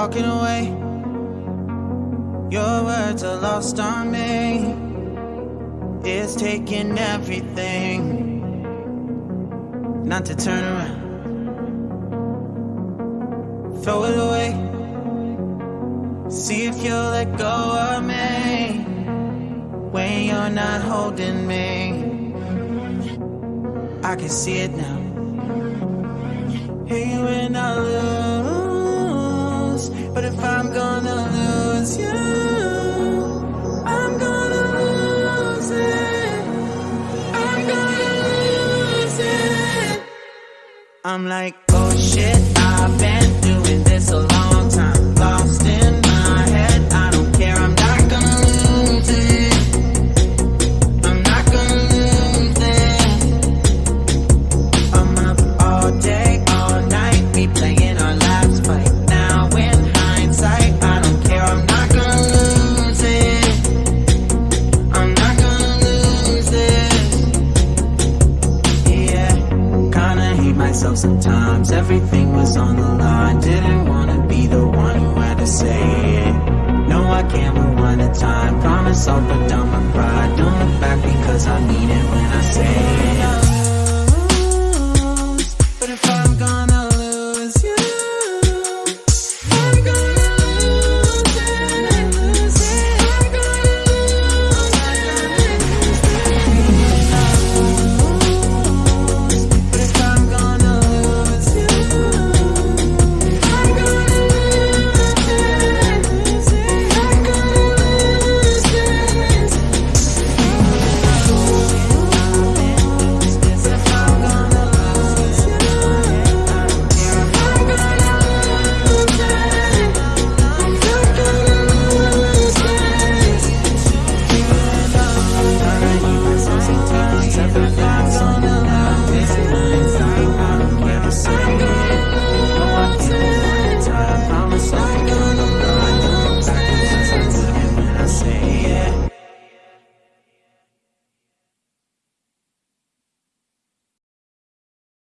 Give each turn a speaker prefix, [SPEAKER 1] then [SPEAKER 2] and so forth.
[SPEAKER 1] walking away. Your words are lost on me. It's taking everything not to turn around. Throw it away. See if you'll let go of me when you're not holding me. I can see it now. I'm gonna lose you, I'm gonna lose it. I'm gonna lose it. I'm like, oh shit, I've been myself sometimes. Everything was on the line. Didn't wanna be the one who had to say it. No, I can't rewind the time. Promise I'll put down my pride. Don't look back